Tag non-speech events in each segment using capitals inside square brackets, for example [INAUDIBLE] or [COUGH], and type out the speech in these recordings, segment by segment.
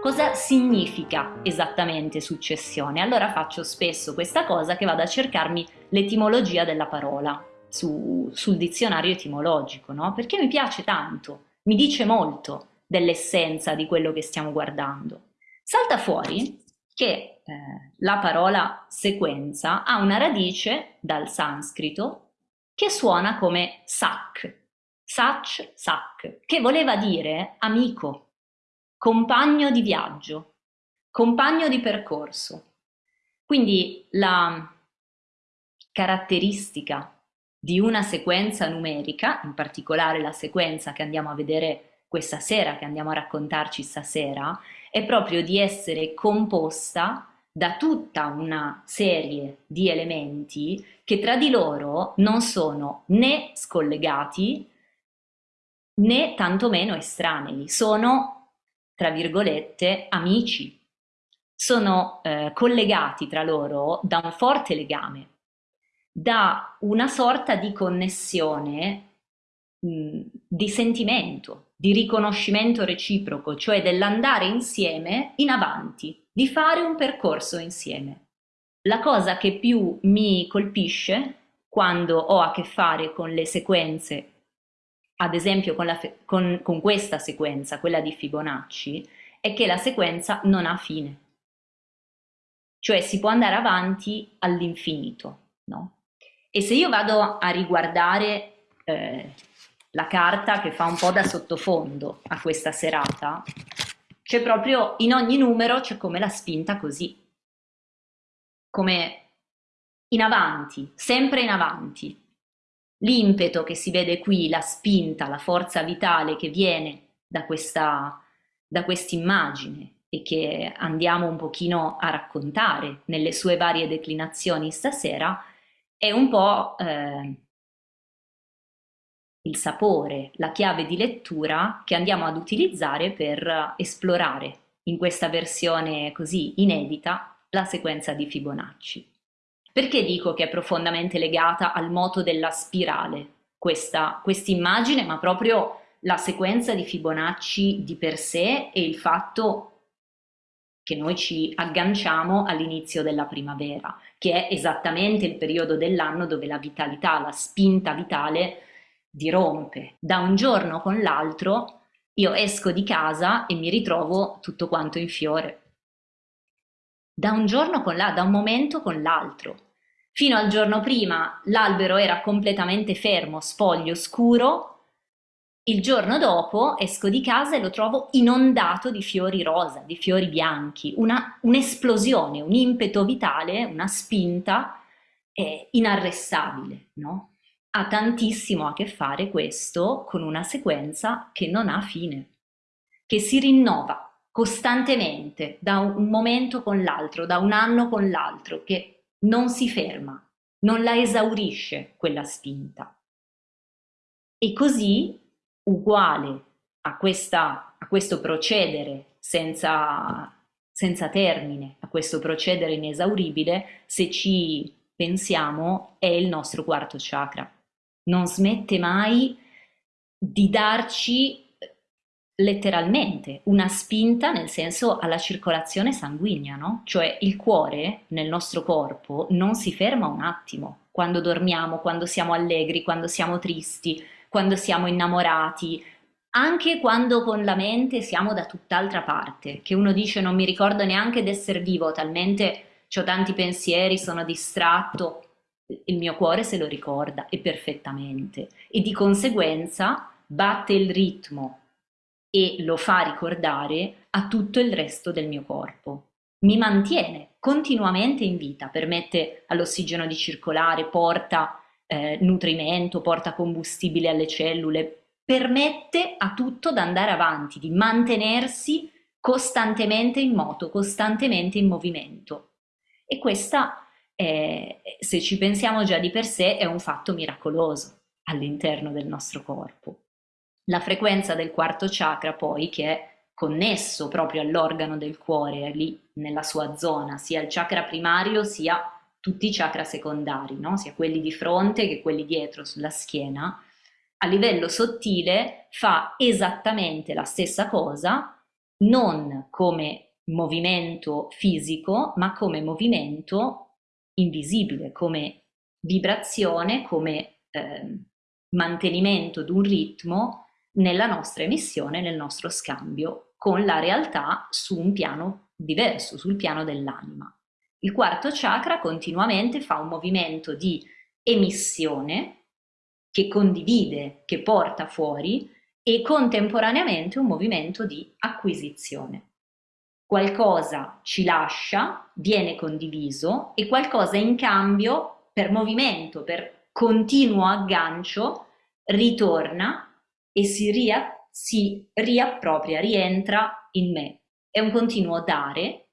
Cosa significa esattamente successione? Allora faccio spesso questa cosa che vado a cercarmi l'etimologia della parola su, sul dizionario etimologico, no? Perché mi piace tanto, mi dice molto dell'essenza di quello che stiamo guardando. Salta fuori che eh, la parola sequenza ha una radice dal sanscrito che suona come sak, sach, sak, che voleva dire amico, compagno di viaggio, compagno di percorso. Quindi la caratteristica di una sequenza numerica, in particolare la sequenza che andiamo a vedere questa sera, che andiamo a raccontarci stasera, è proprio di essere composta da tutta una serie di elementi che tra di loro non sono né scollegati né tantomeno estranei, sono tra virgolette, amici. Sono eh, collegati tra loro da un forte legame, da una sorta di connessione mh, di sentimento, di riconoscimento reciproco, cioè dell'andare insieme in avanti, di fare un percorso insieme. La cosa che più mi colpisce quando ho a che fare con le sequenze ad esempio con, con, con questa sequenza, quella di Fibonacci, è che la sequenza non ha fine. Cioè si può andare avanti all'infinito, no? E se io vado a riguardare eh, la carta che fa un po' da sottofondo a questa serata, c'è proprio in ogni numero c'è come la spinta così, come in avanti, sempre in avanti, l'impeto che si vede qui, la spinta, la forza vitale che viene da questa da immagine e che andiamo un pochino a raccontare nelle sue varie declinazioni stasera, è un po' eh, il sapore, la chiave di lettura che andiamo ad utilizzare per esplorare in questa versione così inedita la sequenza di Fibonacci. Perché dico che è profondamente legata al moto della spirale questa immagine, ma proprio la sequenza di Fibonacci di per sé e il fatto che noi ci agganciamo all'inizio della primavera, che è esattamente il periodo dell'anno dove la vitalità, la spinta vitale dirompe. Da un giorno con l'altro io esco di casa e mi ritrovo tutto quanto in fiore da un giorno con l'altro, da un momento con l'altro. Fino al giorno prima l'albero era completamente fermo, spoglio, scuro, il giorno dopo esco di casa e lo trovo inondato di fiori rosa, di fiori bianchi, un'esplosione, un impeto vitale, una spinta eh, inarrestabile, no? Ha tantissimo a che fare questo con una sequenza che non ha fine, che si rinnova costantemente da un momento con l'altro, da un anno con l'altro, che non si ferma, non la esaurisce quella spinta. E così, uguale a, questa, a questo procedere senza, senza termine, a questo procedere inesauribile, se ci pensiamo, è il nostro quarto chakra. Non smette mai di darci letteralmente una spinta nel senso alla circolazione sanguigna, no? Cioè il cuore nel nostro corpo non si ferma un attimo quando dormiamo, quando siamo allegri, quando siamo tristi, quando siamo innamorati, anche quando con la mente siamo da tutt'altra parte, che uno dice non mi ricordo neanche di essere vivo, talmente ho tanti pensieri, sono distratto, il mio cuore se lo ricorda e perfettamente e di conseguenza batte il ritmo e lo fa ricordare a tutto il resto del mio corpo. Mi mantiene continuamente in vita, permette all'ossigeno di circolare, porta eh, nutrimento, porta combustibile alle cellule, permette a tutto di andare avanti, di mantenersi costantemente in moto, costantemente in movimento. E questa, è, se ci pensiamo già di per sé, è un fatto miracoloso all'interno del nostro corpo. La frequenza del quarto chakra poi, che è connesso proprio all'organo del cuore, lì nella sua zona, sia il chakra primario sia tutti i chakra secondari, no? sia quelli di fronte che quelli dietro sulla schiena, a livello sottile fa esattamente la stessa cosa non come movimento fisico, ma come movimento invisibile, come vibrazione, come eh, mantenimento di un ritmo nella nostra emissione, nel nostro scambio con la realtà su un piano diverso, sul piano dell'anima. Il quarto chakra continuamente fa un movimento di emissione che condivide, che porta fuori e contemporaneamente un movimento di acquisizione. Qualcosa ci lascia, viene condiviso e qualcosa in cambio per movimento, per continuo aggancio, ritorna e si, ria, si riappropria, rientra in me. È un continuo dare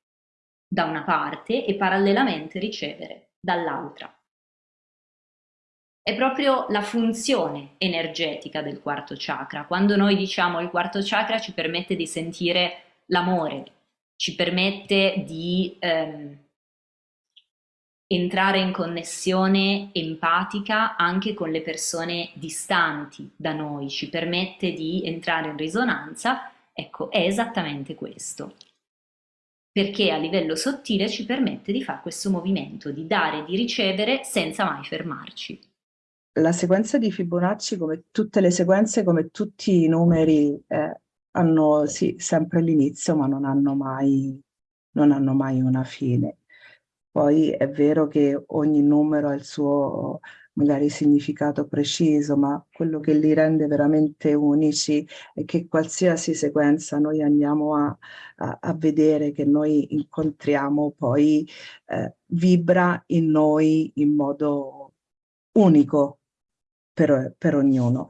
da una parte e parallelamente ricevere dall'altra. È proprio la funzione energetica del quarto chakra. Quando noi diciamo il quarto chakra ci permette di sentire l'amore, ci permette di ehm, entrare in connessione empatica anche con le persone distanti da noi, ci permette di entrare in risonanza, ecco, è esattamente questo. Perché a livello sottile ci permette di fare questo movimento, di dare e di ricevere senza mai fermarci. La sequenza di Fibonacci, come tutte le sequenze, come tutti i numeri, eh, hanno sì, sempre l'inizio, ma non hanno, mai, non hanno mai una fine. Poi è vero che ogni numero ha il suo magari significato preciso, ma quello che li rende veramente unici è che qualsiasi sequenza noi andiamo a, a, a vedere, che noi incontriamo, poi eh, vibra in noi in modo unico per, per ognuno.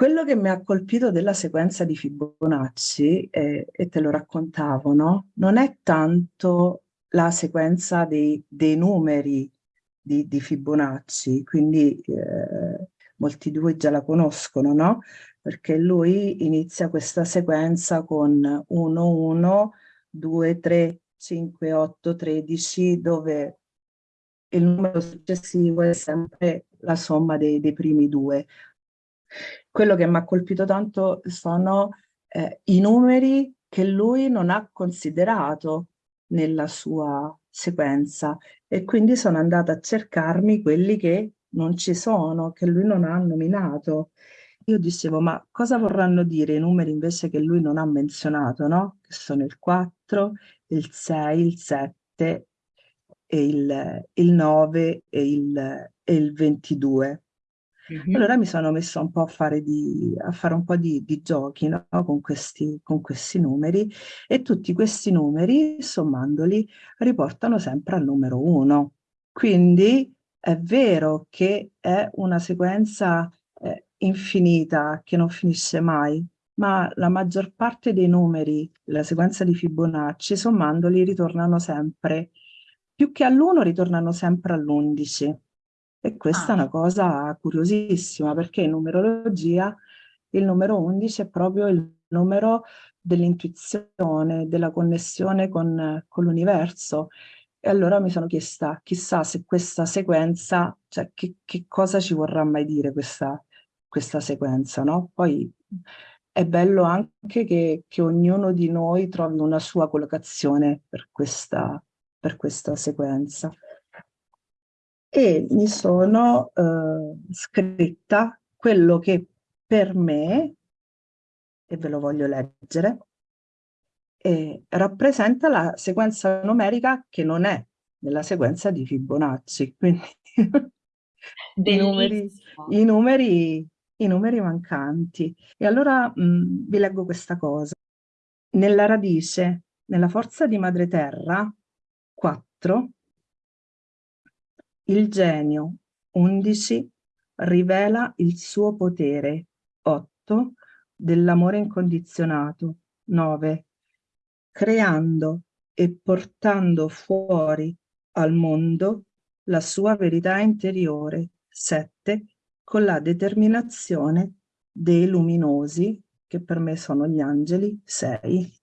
Quello che mi ha colpito della sequenza di Fibonacci, eh, e te lo raccontavo, no? non è tanto la sequenza dei, dei numeri di, di, Fibonacci, quindi eh, molti di voi già la conoscono, no? Perché lui inizia questa sequenza con 1, 1, 2, 3, 5, 8, 13, dove il numero successivo è sempre la somma dei, dei primi due. Quello che mi ha colpito tanto sono eh, i numeri che lui non ha considerato nella sua sequenza e quindi sono andata a cercarmi quelli che non ci sono, che lui non ha nominato. Io dicevo, ma cosa vorranno dire i numeri invece che lui non ha menzionato, no? Che sono il 4, il 6, il 7 e il, il 9 e il, e il 22. -hmm. Allora mi sono messa un po' a fare, di, a fare un po' di, di giochi no? con, questi, con questi numeri e tutti questi numeri, sommandoli, riportano sempre al numero 1. Quindi è vero che è una sequenza eh, infinita che non finisce mai, ma la maggior parte dei numeri, la sequenza di Fibonacci, sommandoli ritornano sempre, più che all'1 ritornano sempre all'11. E questa ah. è una cosa curiosissima perché in numerologia il numero 11 è proprio il numero dell'intuizione, della connessione con, con l'universo. E allora mi sono chiesta, chissà se questa sequenza, cioè che, che cosa ci vorrà mai dire questa, questa sequenza, no? Poi è bello anche che, che, ognuno di noi trovi una sua collocazione per questa, per questa sequenza e mi sono eh, scritta quello che per me, e ve lo voglio leggere, eh, rappresenta la sequenza numerica che non è nella sequenza di Fibonacci, [LAUGHS] quindi i, numeri, i, numeri, i, numeri, mancanti. E allora mh, vi leggo questa cosa. Nella radice, nella forza di madre terra, 4, il genio, 11, rivela il suo potere, 8, dell'amore incondizionato, 9, creando e portando fuori al mondo la sua verità interiore, 7, con la determinazione dei luminosi, che per me sono gli angeli, 6.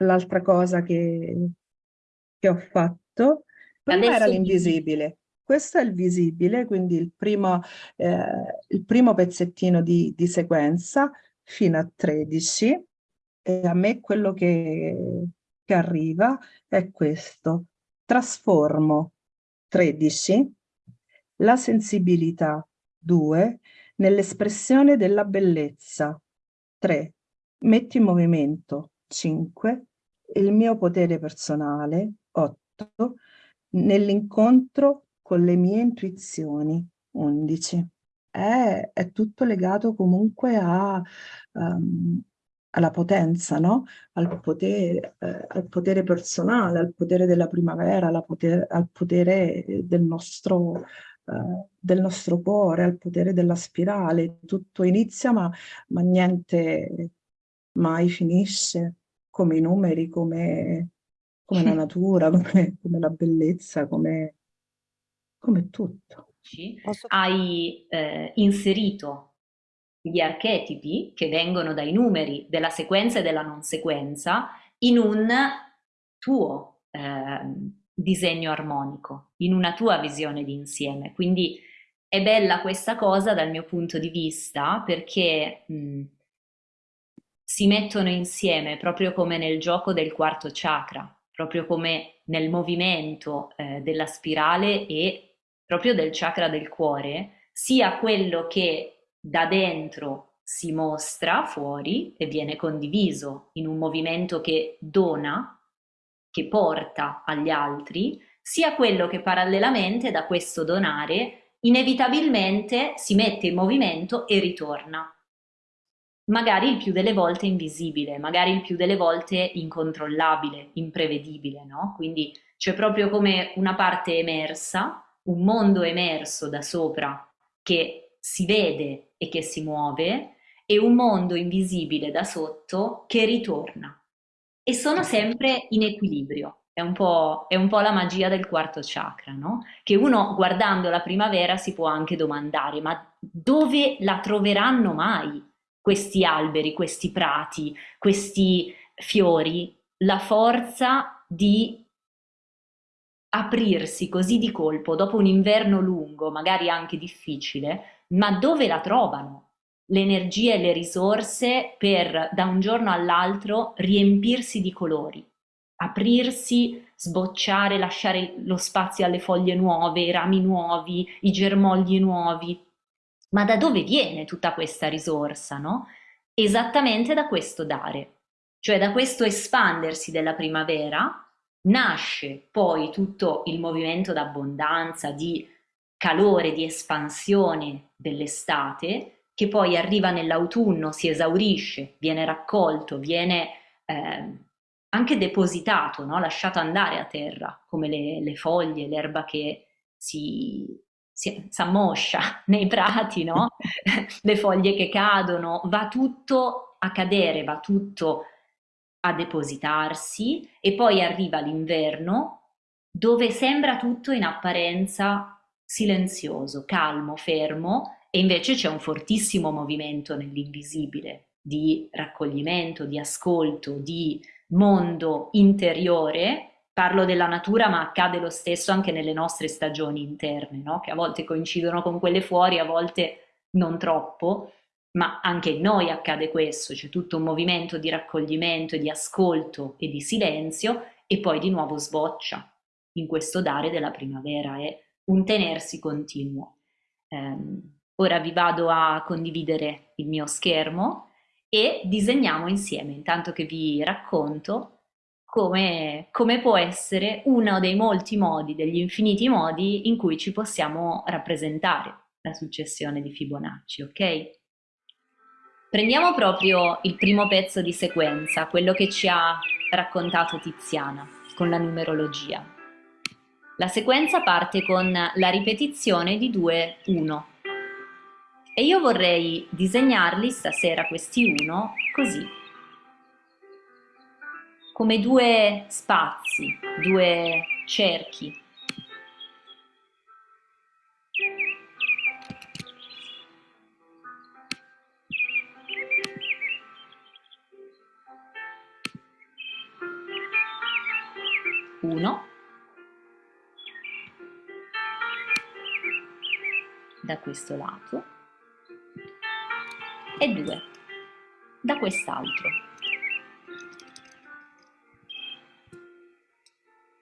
L'altra cosa che, che ho fatto Prima era l'invisibile, questo è il visibile, quindi il primo, eh, il primo pezzettino di, di, sequenza, fino a 13 e a me quello che, che arriva è questo. Trasformo 13, la sensibilità 2, nell'espressione della bellezza 3, metti in movimento 5, il mio potere personale 8, nell'incontro con le mie intuizioni 11. È, è tutto legato comunque a, um, alla potenza, no? al, potere, eh, al potere personale, al potere della primavera, potere, al potere del nostro, eh, del nostro cuore, al potere della spirale. Tutto inizia ma, ma niente mai finisce, come i numeri, come, come la natura, [LAUGHS] come, come la bellezza, come, come tutto. Hai eh, inserito gli archetipi che vengono dai numeri della sequenza e della non sequenza in un tuo eh, disegno armonico, in una tua visione di insieme. Quindi è bella questa cosa dal mio punto di vista perché mh, si mettono insieme proprio come nel gioco del quarto chakra, proprio come nel movimento eh, della spirale e proprio del chakra del cuore, sia quello che da dentro si mostra fuori e viene condiviso in un movimento che dona, che porta agli altri, sia quello che parallelamente da questo donare inevitabilmente si mette in movimento e ritorna. Magari il più delle volte invisibile, magari il più delle volte incontrollabile, imprevedibile, no? Quindi c'è proprio come una parte emersa, un mondo emerso da sopra che si vede e che si muove e un mondo invisibile da sotto che ritorna. E sono sempre in equilibrio. È un, è un po', la magia del quarto chakra, no? Che uno guardando la primavera si può anche domandare, ma dove la troveranno mai questi alberi, questi prati, questi fiori? La forza di aprirsi così di colpo dopo un inverno lungo, magari anche difficile, ma dove la trovano l'energia e le risorse per da un giorno all'altro riempirsi di colori, aprirsi, sbocciare, lasciare lo spazio alle foglie nuove, i rami nuovi, i germogli nuovi. Ma da dove viene tutta questa risorsa, no? Esattamente da questo dare, cioè da questo espandersi della primavera nasce poi tutto il movimento d'abbondanza, di calore, di espansione dell'estate, che poi arriva nell'autunno, si esaurisce, viene raccolto, viene eh, anche depositato, no? lasciato andare a terra, come le, le foglie, l'erba che si, si, ammoscia [LAUGHS] nei prati, no? [LAUGHS] le foglie che cadono, va tutto a cadere, va tutto a depositarsi e poi arriva l'inverno dove sembra tutto in apparenza silenzioso, calmo, fermo e invece c'è un fortissimo movimento nell'invisibile di raccoglimento, di ascolto, di mondo interiore. Parlo della natura, ma accade lo stesso anche nelle nostre stagioni interne, no? che a volte coincidono con quelle fuori, a volte non troppo, ma anche in noi accade questo, c'è tutto un movimento di raccoglimento e di ascolto e di silenzio e poi di nuovo sboccia in questo dare della primavera. È un tenersi continuo. Um, ora vi vado a condividere il mio schermo e disegniamo insieme, intanto che vi racconto come, come può essere uno dei molti modi, degli infiniti modi in cui ci possiamo rappresentare la successione di Fibonacci, ok? Prendiamo proprio il primo pezzo di sequenza, quello che ci ha raccontato Tiziana con la numerologia. La sequenza parte con la ripetizione di 2, 1. E io vorrei disegnarli stasera questi 1 così, come due spazi, due cerchi. Uno da questo lato e 2 da quest'altro.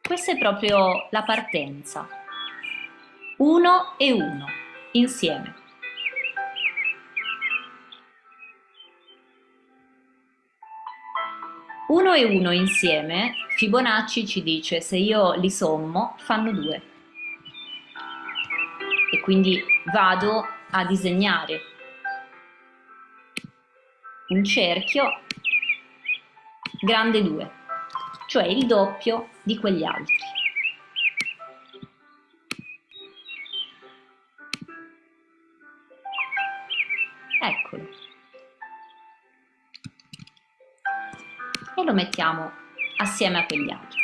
Questa è proprio la partenza. Uno e uno, insieme. Uno e uno insieme, Fibonacci ci dice se io li sommo fanno due. E quindi vado a disegnare un cerchio grande 2, cioè il doppio di quegli altri. Eccolo. E lo mettiamo assieme a quegli altri.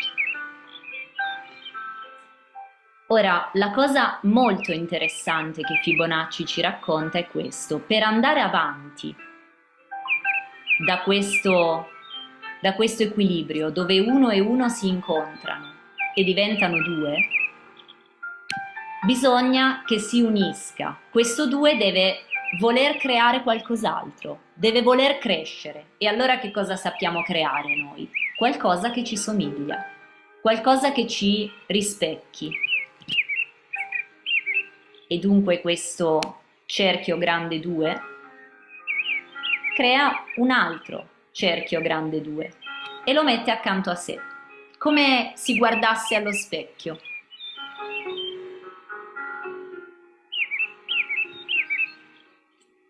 Ora, la cosa molto interessante che Fibonacci ci racconta è questo. Per andare avanti da questo, da questo equilibrio dove uno e uno si incontrano e diventano due, bisogna che si unisca. Questo due deve voler creare qualcos'altro, deve voler crescere. E allora che cosa sappiamo creare noi? Qualcosa che ci somiglia, qualcosa che ci rispecchi. E dunque questo cerchio grande 2 crea un altro cerchio grande 2 e lo mette accanto a sé, come si guardasse allo specchio.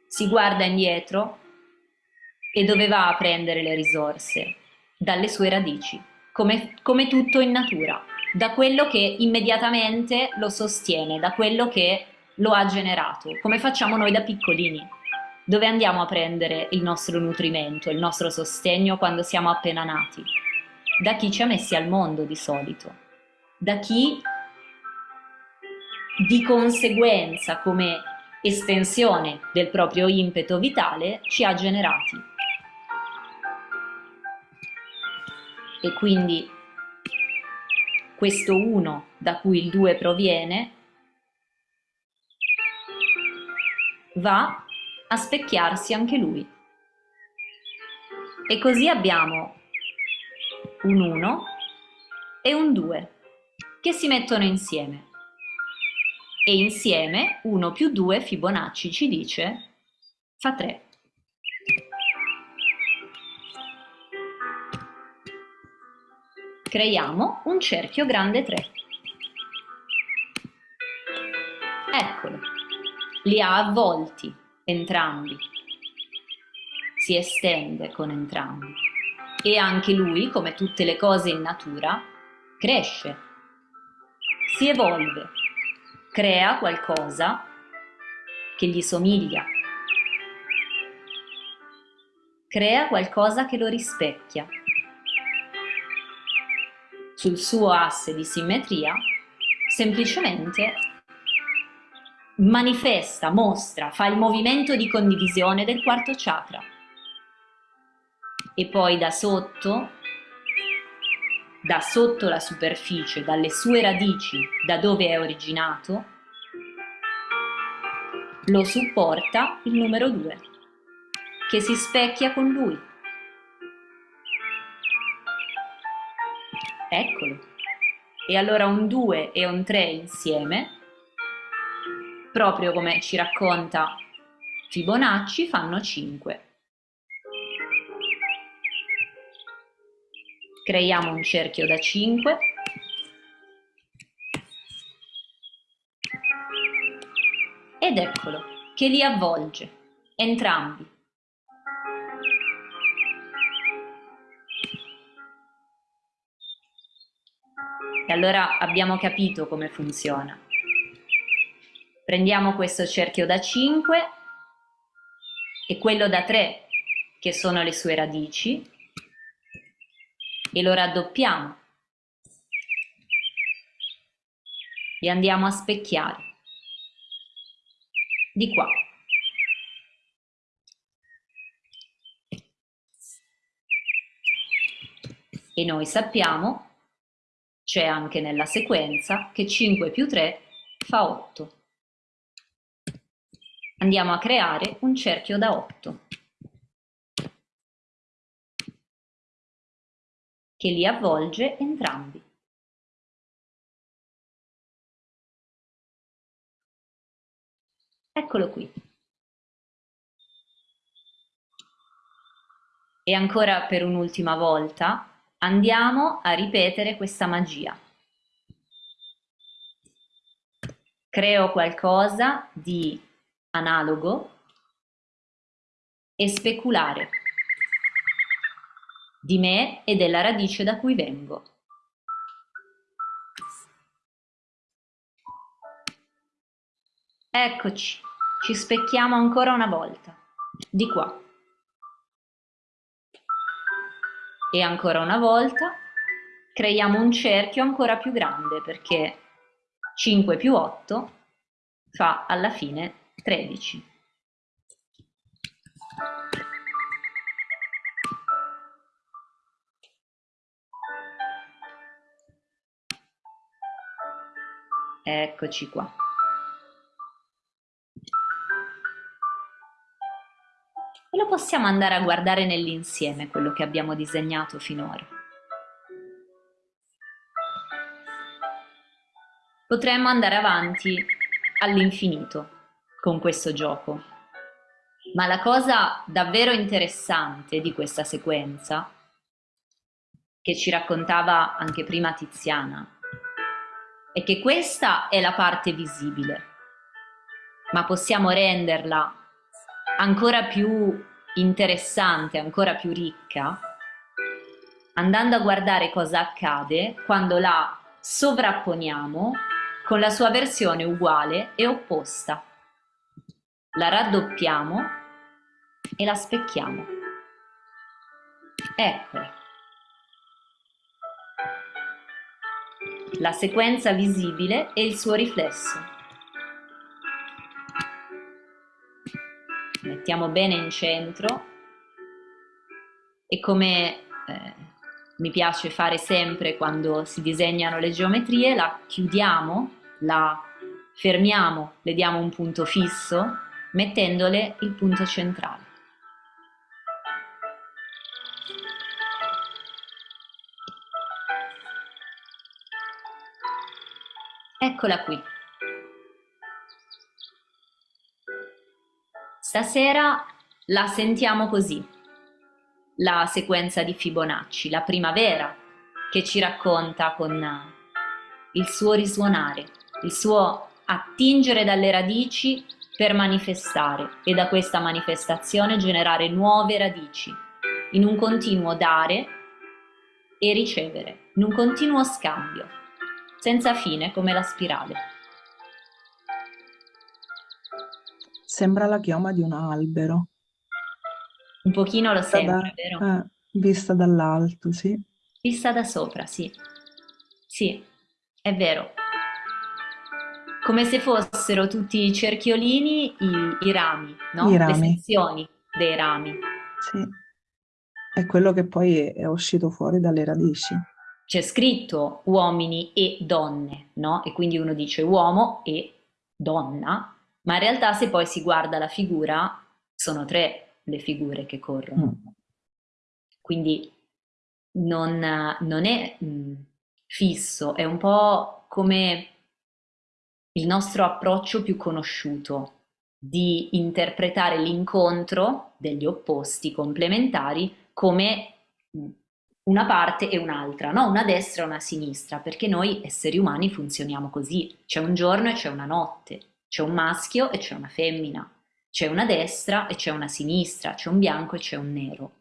Si guarda indietro e dove va a prendere le risorse? Dalle sue radici, come, come tutto in natura, da quello che immediatamente lo sostiene, da quello che lo ha generato, come facciamo noi da piccolini dove andiamo a prendere il nostro nutrimento, il nostro sostegno quando siamo appena nati? Da chi ci ha messi al mondo di solito, da chi di conseguenza come estensione del proprio impeto vitale ci ha generati. E quindi questo uno da cui il due proviene va a specchiarsi anche lui. E così abbiamo un 1 e un 2 che si mettono insieme. E insieme 1 più 2 Fibonacci ci dice fa 3. Creiamo un cerchio grande 3. Eccolo, li ha avvolti entrambi, si estende con entrambi. E anche lui, come tutte le cose in natura, cresce, si evolve, crea qualcosa che gli somiglia, crea qualcosa che lo rispecchia. Sul suo asse di simmetria semplicemente manifesta, mostra, fa il movimento di condivisione del quarto chakra. E poi da sotto, da sotto la superficie, dalle sue radici, da dove è originato, lo supporta il numero 2, che si specchia con lui. Eccolo. E allora un 2 e un 3 insieme proprio come ci racconta Fibonacci, fanno 5. Creiamo un cerchio da 5. Ed eccolo, che li avvolge, entrambi. E allora abbiamo capito come funziona. Prendiamo questo cerchio da 5 e quello da 3 che sono le sue radici e lo raddoppiamo. E andiamo a specchiare. Di qua. E noi sappiamo, c'è anche nella sequenza, che 5 più 3 fa 8 andiamo a creare un cerchio da 8. che li avvolge entrambi. Eccolo qui. E ancora per un'ultima volta andiamo a ripetere questa magia. Creo qualcosa di analogo e speculare di me e della radice da cui vengo. Eccoci, ci specchiamo ancora una volta, di qua. E ancora una volta creiamo un cerchio ancora più grande perché 5 più 8 fa alla fine 13. Eccoci qua. E lo possiamo andare a guardare nell'insieme quello che abbiamo disegnato finora. Potremmo andare avanti all'infinito con questo gioco. Ma la cosa davvero interessante di questa sequenza, che ci raccontava anche prima Tiziana, è che questa è la parte visibile, ma possiamo renderla ancora più interessante, ancora più ricca, andando a guardare cosa accade quando la sovrapponiamo con la sua versione uguale e opposta. La raddoppiamo e la specchiamo. Eccola. la sequenza visibile e il suo riflesso. Mettiamo bene in centro e come eh, mi piace fare sempre quando si disegnano le geometrie, la chiudiamo, la fermiamo, le diamo un punto fisso, mettendole il punto centrale. Eccola qui. Stasera la sentiamo così, la sequenza di Fibonacci, la primavera che ci racconta con il suo risuonare, il suo attingere dalle radici per manifestare e da questa manifestazione generare nuove radici in un continuo dare e ricevere, in un continuo scambio senza fine come la spirale. Sembra la chioma di un albero. Un pochino lo sembra, da, vero? Eh, vista dall'alto, sì. Vista da sopra, sì. Sì, è vero. Come se fossero tutti i cerchiolini i, i rami, no? I rami. Le sezioni dei rami. Sì. È quello che poi è, è uscito fuori dalle radici c'è scritto uomini e donne, no? E quindi uno dice uomo e donna, ma in realtà se poi si guarda la figura, sono tre le figure che corrono. Mm. Quindi non, non è mh, mm, fisso, è un po' come il nostro approccio più conosciuto di interpretare l'incontro degli opposti complementari come mm, una parte e un'altra, no? una destra e una sinistra, perché noi esseri umani funzioniamo così, c'è un giorno e c'è una notte, c'è un maschio e c'è una femmina, c'è una destra e c'è una sinistra, c'è un bianco e c'è un nero.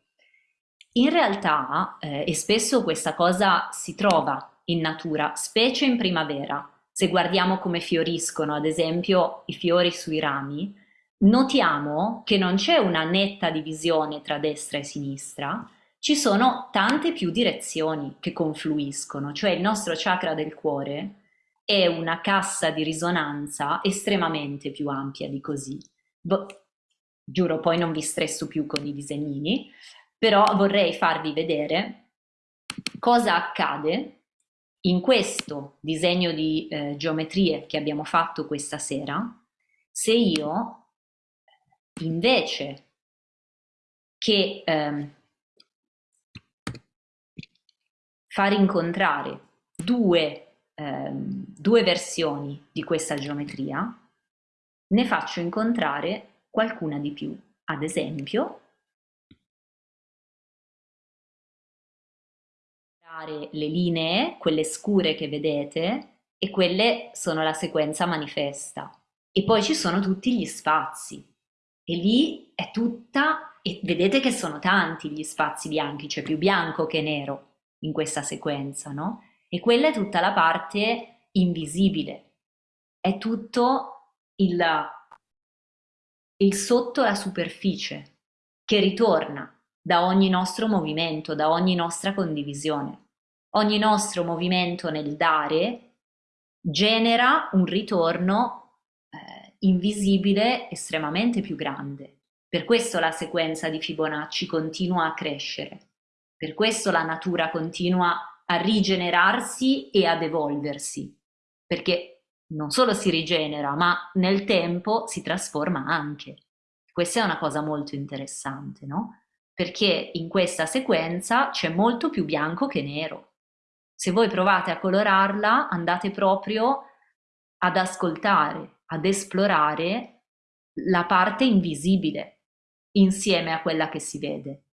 In realtà, eh, e spesso questa cosa si trova in natura, specie in primavera, se guardiamo come fioriscono, ad esempio, i fiori sui rami, notiamo che non c'è una netta divisione tra destra e sinistra, ci sono tante più direzioni che confluiscono, cioè il nostro chakra del cuore è una cassa di risonanza estremamente più ampia di così. Bo giuro, poi non vi stresso più con i disegnini, però vorrei farvi vedere cosa accade in questo disegno di eh, geometrie che abbiamo fatto questa sera se io invece che eh, far incontrare due, ehm, due versioni di questa geometria, ne faccio incontrare qualcuna di più. Ad esempio, le linee, quelle scure che vedete, e quelle sono la sequenza manifesta. E poi ci sono tutti gli spazi. E lì è tutta, e vedete che sono tanti gli spazi bianchi, c'è più bianco che nero in questa sequenza, no? E quella è tutta la parte invisibile, è tutto il, il sotto la superficie che ritorna da ogni nostro movimento, da ogni nostra condivisione. Ogni nostro movimento nel dare genera un ritorno eh, invisibile estremamente più grande. Per questo la sequenza di Fibonacci continua a crescere. Per questo la natura continua a rigenerarsi e ad evolversi, perché non solo si rigenera, ma nel tempo si trasforma anche. Questa è una cosa molto interessante, no? Perché in questa sequenza c'è molto più bianco che nero. Se voi provate a colorarla, andate proprio ad ascoltare, ad esplorare la parte invisibile insieme a quella che si vede.